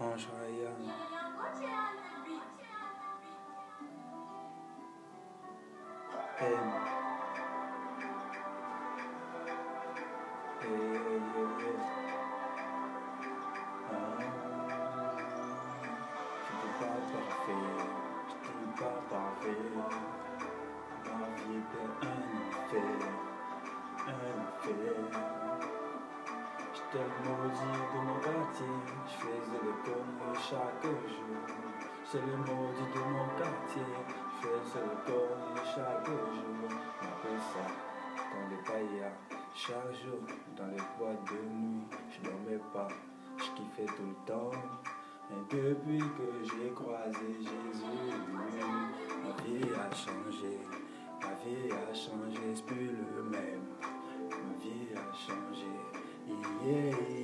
Ange Ryan. M. Hey, hey, hey. Ah, j'étais pas parfait, j'étais pas parfait. Ma vie était un enfer, un. J'étais le maudit de mon quartier, chaque jour. C'est le maudit de mon quartier, je faisais les conneries chaque jour. Appelle ça dans les paillas, chaque jour, dans les boîtes de nuit. Je dormais pas, je kiffais tout le temps. Et depuis que j'ai croisé Jésus, ma vie a changé, ma vie a changé, c'est plus le même. Ma vie a changé, yeah,